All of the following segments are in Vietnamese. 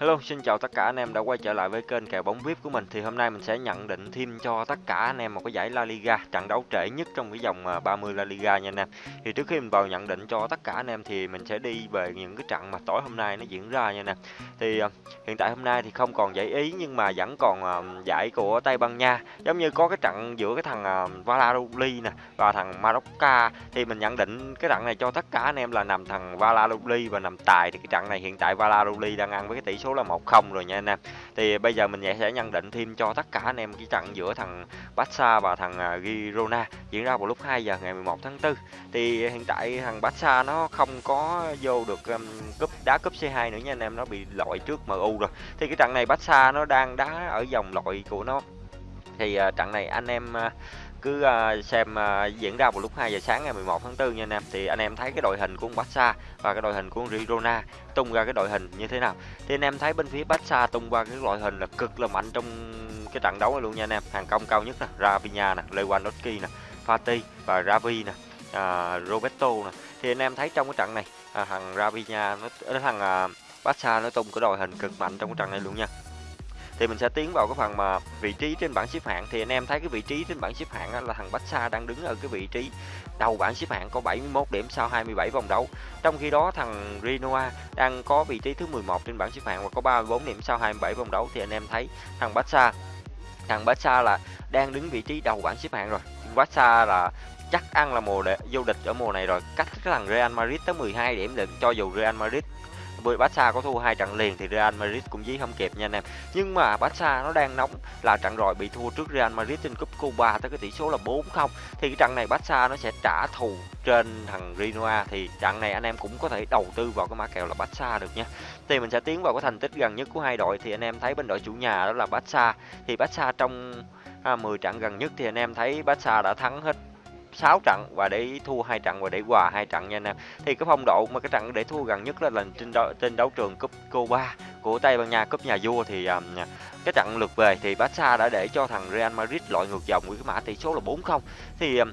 Hello, xin chào tất cả anh em đã quay trở lại với kênh kèo bóng VIP của mình. Thì hôm nay mình sẽ nhận định thêm cho tất cả anh em một cái giải La Liga, trận đấu trễ nhất trong cái dòng 30 à, La Liga nha anh em. Thì trước khi mình vào nhận định cho tất cả anh em thì mình sẽ đi về những cái trận mà tối hôm nay nó diễn ra nha anh em. Thì à, hiện tại hôm nay thì không còn giải Ý nhưng mà vẫn còn à, giải của Tây Ban Nha. Giống như có cái trận giữa cái thằng Valladolid nè và thằng Marocca thì mình nhận định cái trận này cho tất cả anh em là nằm thằng Valladolid và nằm tài thì cái trận này hiện tại Valladolid đang ăn với cái tỷ số số là 1-0 rồi nha anh em. Thì bây giờ mình sẽ nhận định thêm cho tất cả anh em cái trận giữa thằng Barca và thằng à, Girona diễn ra vào lúc 2 giờ ngày 11 tháng 4. Thì hiện tại thằng Barca nó không có vô được um, cúp đá cúp C2 nữa nha anh em, nó bị loại trước MU rồi. Thì cái trận này Barca nó đang đá ở vòng loại của nó. Thì uh, trận này anh em uh, cứ uh, xem uh, diễn ra vào lúc 2 giờ sáng ngày 11 tháng 4 nha anh em. Thì anh em thấy cái đội hình của Barca và cái đội hình của Girona tung ra cái đội hình như thế nào? Thì anh em thấy bên phía Barca tung ra cái đội hình là cực là mạnh trong cái trận đấu này luôn nha anh em. Hàng công cao nhất nè Rafinha nè Lewandowski nè Fati và Ravi nè à, Roberto nè. Thì anh em thấy trong cái trận này à, thằng Rafinha nó thằng à, Barca nó tung cái đội hình cực mạnh trong cái trận này luôn nha thì mình sẽ tiến vào cái phần mà vị trí trên bảng xếp hạng thì anh em thấy cái vị trí trên bảng xếp hạng là thằng Barca đang đứng ở cái vị trí đầu bảng xếp hạng có 71 điểm sau 27 vòng đấu. Trong khi đó thằng rinoa đang có vị trí thứ 11 trên bảng xếp hạng và có 34 điểm sau 27 vòng đấu thì anh em thấy thằng Barca thằng Barca là đang đứng vị trí đầu bảng xếp hạng rồi. Barca là chắc ăn là mùa đệ vô địch ở mùa này rồi, cách cái thằng Real Madrid tới 12 điểm lận cho dù Real Madrid với Barca có thua hai trận liền thì Real Madrid cũng dí không kịp nha anh em. Nhưng mà Barca nó đang nóng là trận rồi bị thua trước Real Madrid trên cúp Cuba tới cái tỷ số là 4-0 thì cái trận này Barca nó sẽ trả thù trên thằng Rinoa thì trận này anh em cũng có thể đầu tư vào cái mã kèo là Barca được nha. Thì mình sẽ tiến vào cái thành tích gần nhất của hai đội thì anh em thấy bên đội chủ nhà đó là Barca thì Barca trong à, 10 trận gần nhất thì anh em thấy Barca đã thắng hết 6 trận và để thua hai trận và để hòa hai trận nha anh em. Thì cái phong độ mà cái trận để thua gần nhất là lần trên đấu, trên đấu trường cúp Copa của Tây Ban Nha cúp nhà vua thì um, cái trận lượt về thì Barca đã để cho thằng Real Madrid loại ngược dòng với cái mã tỷ số là 4-0. Thì um,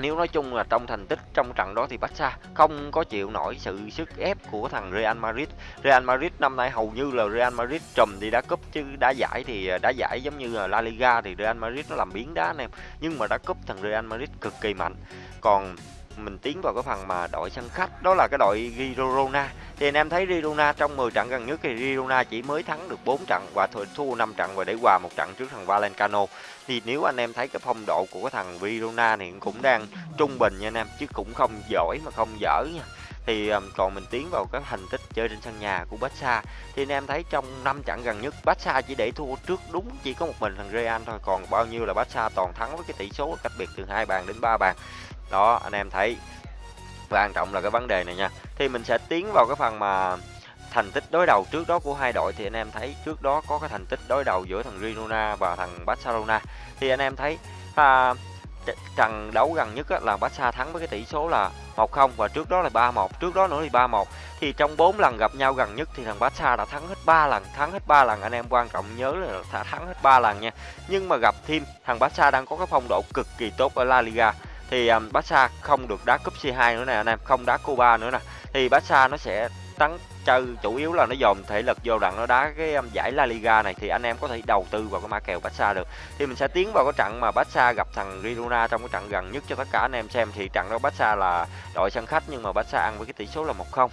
nếu nói chung là trong thành tích trong trận đó thì Barca không có chịu nổi sự sức ép của thằng Real Madrid. Real Madrid năm nay hầu như là Real Madrid trùm đi đá cúp chứ đá giải thì à, đá giải giống như là La Liga thì Real Madrid nó làm biến đá anh em. Nhưng mà đá cúp thằng Real Madrid cực kỳ mạnh. Còn mình tiến vào cái phần mà đội sân khách đó là cái đội Girona. Thì anh em thấy Girona trong 10 trận gần nhất thì Girona chỉ mới thắng được 4 trận và thua 5 trận và để hòa một trận trước thằng Valencano thì nếu anh em thấy cái phong độ của cái thằng Girona thì cũng đang trung bình nha anh em chứ cũng không giỏi mà không dở nha. Thì um, còn mình tiến vào cái thành tích chơi trên sân nhà của Barca. Thì anh em thấy trong năm trận gần nhất Barca chỉ để thua trước đúng chỉ có một mình thằng Real thôi còn bao nhiêu là Barca toàn thắng với cái tỷ số cách biệt từ hai bàn đến ba bàn đó anh em thấy. Quan trọng là cái vấn đề này nha. Thì mình sẽ tiến vào cái phần mà thành tích đối đầu trước đó của hai đội. Thì anh em thấy trước đó có cái thành tích đối đầu giữa thằng Girona và thằng Barcelona. Thì anh em thấy à, trận đấu gần nhất là Barca thắng với cái tỷ số là 1-0 và trước đó là 3-1 trước đó nữa thì 3-1 thì trong 4 lần gặp nhau gần nhất thì thằng Barca đã thắng hết 3 lần thắng hết 3 lần. Anh em quan trọng nhớ là thắng hết 3 lần nha. Nhưng mà gặp thêm thằng Barca đang có cái phong độ cực kỳ tốt ở La Liga thì um, Barca không được đá cúp C2 nữa nè anh em, không đá Cuba nữa nè. Thì Barca nó sẽ tấn chơi chủ yếu là nó dồn thể lực vô đặng nó đá cái um, giải La Liga này thì anh em có thể đầu tư vào cái mã kèo Barca được. Thì mình sẽ tiến vào cái trận mà Barca gặp thằng Girona trong cái trận gần nhất cho tất cả anh em xem thì trận đó Barca là đội sân khách nhưng mà Barca ăn với cái tỷ số là 1-0.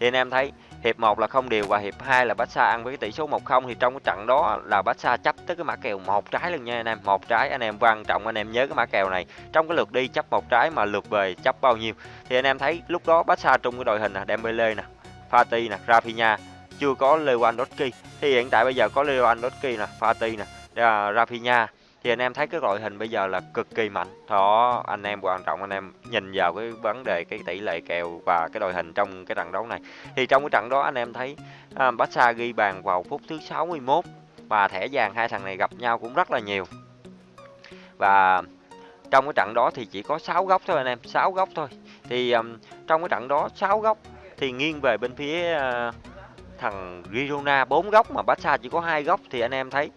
Thì anh em thấy hiệp 1 là không đều và hiệp 2 là Barca ăn với cái tỷ số 1-0 thì trong cái trận đó là Barca chấp tới cái mã kèo một trái luôn nha anh em, một trái. Anh em quan trọng, anh em nhớ cái mã kèo này. Trong cái lượt đi chấp một trái mà lượt về chấp bao nhiêu? Thì anh em thấy lúc đó Barca trung cái đội hình nè, Dembele nè, Fati nè, Rafinha, chưa có Lewandowski. Thì hiện tại bây giờ có Lewandowski nè, Fati nè à, Rafinha thì anh em thấy cái đội hình bây giờ là cực kỳ mạnh. Đó anh em quan trọng anh em nhìn vào cái vấn đề cái tỷ lệ kèo và cái đội hình trong cái trận đấu này. Thì trong cái trận đó anh em thấy à, Barca ghi bàn vào phút thứ 61 và thẻ vàng hai thằng này gặp nhau cũng rất là nhiều. Và trong cái trận đó thì chỉ có 6 góc thôi anh em 6 góc thôi. Thì um, trong cái trận đó 6 góc thì nghiêng về bên phía uh, thằng Girona bốn góc mà Barca chỉ có hai góc. Thì anh em thấy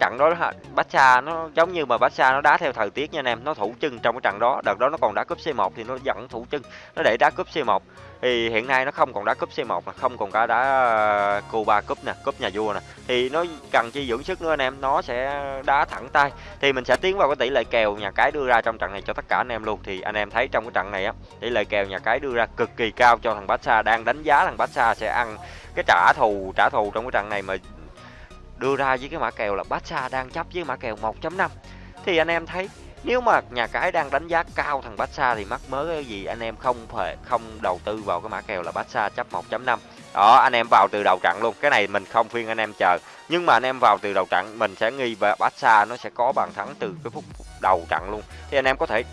trận đó Barca nó giống như mà Barca nó đá theo thời tiết nha anh em, nó thủ chân trong cái trận đó, đợt đó nó còn đá cúp C1 thì nó dẫn thủ chân, nó để đá cúp C1. Thì hiện nay nó không còn đá cúp C1 mà không còn cả đá ờ, Cuba cúp nè, cúp nhà vua nè. Thì nó cần chi dưỡng sức nữa anh em, nó sẽ đá thẳng tay. Thì mình sẽ tiến vào cái tỷ lệ kèo nhà cái đưa ra trong trận này cho tất cả anh em luôn. Thì anh em thấy trong cái trận này á, tỷ lệ kèo nhà cái đưa ra cực kỳ cao cho thằng Barca đang đánh giá thằng Barca sẽ ăn cái trả thù trả thù trong cái trận này mà đưa ra với cái mã kèo là Barca đang chấp với mã kèo 1.5 thì anh em thấy nếu mà nhà cái đang đánh giá cao thằng Barca thì mắc mớ cái gì? Anh em không phải không đầu tư vào cái mã kèo là Barca chấp 1.5 đó anh em vào từ đầu trận luôn. Cái này mình không phiên anh em chờ. Nhưng mà anh em vào từ đầu trận mình sẽ nghi và Barca nó sẽ có bàn thắng từ cái phút đầu trận luôn. Thì anh em có thể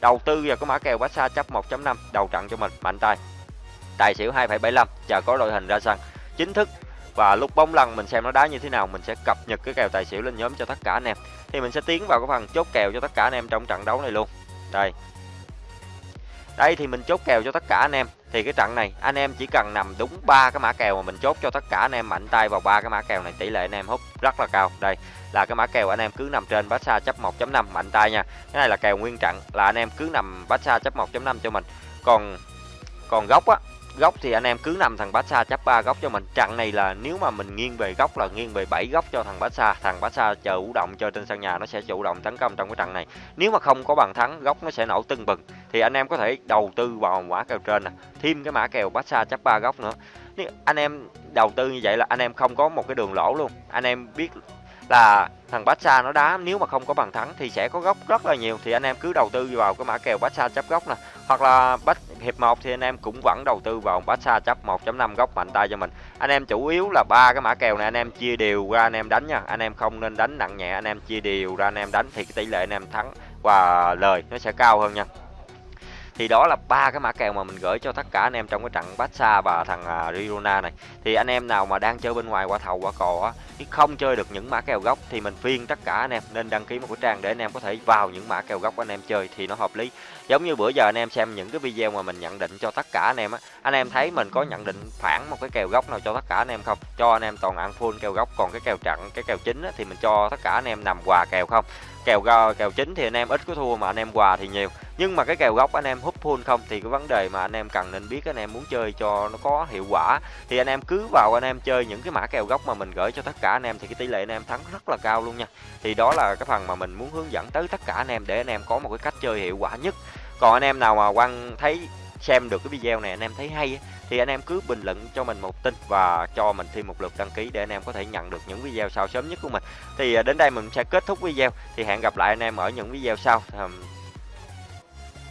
đầu tư vào cái mã kèo Barca chấp 1.5 đầu trận cho mình. Mạnh tay. Tài xỉu 2,75 chờ có đội hình ra sân. Chính thức và lúc bóng lăn mình xem nó đá như thế nào, mình sẽ cập nhật cái kèo tài xỉu lên nhóm cho tất cả anh em. Thì mình sẽ tiến vào cái phần chốt kèo cho tất cả anh em trong trận đấu này luôn. Đây. Đây thì mình chốt kèo cho tất cả anh em. Thì cái trận này, anh em chỉ cần nằm đúng ba cái mã kèo mà mình chốt cho tất cả anh em, mạnh tay vào ba cái mã kèo này, tỷ lệ anh em hút rất là cao. Đây, là cái mã kèo anh em cứ nằm trên bát xa chấp 1.5 mạnh tay nha. Cái này là kèo nguyên trận, là anh em cứ nằm bát xa chấp 1.5 cho mình. Còn còn góc á góc thì anh em cứ nằm thằng Barca chấp 3 góc cho mình. Trận này là nếu mà mình nghiêng về góc là nghiêng về 7 góc cho thằng Barca. Thằng Barca chờ chủ động chơi trên sân nhà nó sẽ chủ động tấn công trong cái trận này. Nếu mà không có bàn thắng, góc nó sẽ nổ tưng bừng. Thì anh em có thể đầu tư vào mã kèo trên nè, thêm cái mã kèo Barca chấp 3 góc nữa. Nếu anh em đầu tư như vậy là anh em không có một cái đường lỗ luôn. Anh em biết là thằng Barca nó đá, nếu mà không có bàn thắng thì sẽ có góc rất là nhiều. Thì anh em cứ đầu tư vào cái mã kèo Barca chấp góc nè hoặc là bắt hiệp 1 thì anh em cũng vẫn đầu tư vào Barca chấp 1.5 góc mạnh tay cho mình. Anh em chủ yếu là ba cái mã kèo này anh em chia đều ra anh em đánh nha. Anh em không nên đánh nặng nhẹ, anh em chia đều ra anh em đánh thì cái tỷ lệ anh em thắng và lời nó sẽ cao hơn nha thì đó là ba cái mã kèo mà mình gửi cho tất cả anh em trong cái trận Barca và thằng uh, Girona này thì anh em nào mà đang chơi bên ngoài qua thầu qua cò á không chơi được những mã kèo gốc thì mình phiên tất cả anh em nên đăng ký một cái trang để anh em có thể vào những mã kèo gốc anh em chơi thì nó hợp lý giống như bữa giờ anh em xem những cái video mà mình nhận định cho tất cả anh em á anh em thấy mình có nhận định phản một cái kèo gốc nào cho tất cả anh em không cho anh em toàn ăn full kèo gốc còn cái kèo trận cái kèo chính á, thì mình cho tất cả anh em nằm quà kèo không kèo kèo chính thì anh em ít có thua mà anh em quà thì nhiều nhưng mà cái kèo góc anh em hút full không thì cái vấn đề mà anh em cần nên biết anh em muốn chơi cho nó có hiệu quả thì anh em cứ vào anh em chơi những cái mã kèo góc mà mình gửi cho tất cả anh em thì cái tỷ lệ anh em thắng rất là cao luôn nha thì đó là cái phần mà mình muốn hướng dẫn tới tất cả anh em để anh em có một cái cách chơi hiệu quả nhất còn anh em nào mà quan thấy xem được cái video này anh em thấy hay thì anh em cứ bình luận cho mình một tin và cho mình thêm một lượt đăng ký để anh em có thể nhận được những video sau sớm nhất của mình. Thì à, đến đây mình sẽ kết thúc video, thì hẹn gặp lại anh em ở những video sau. Um,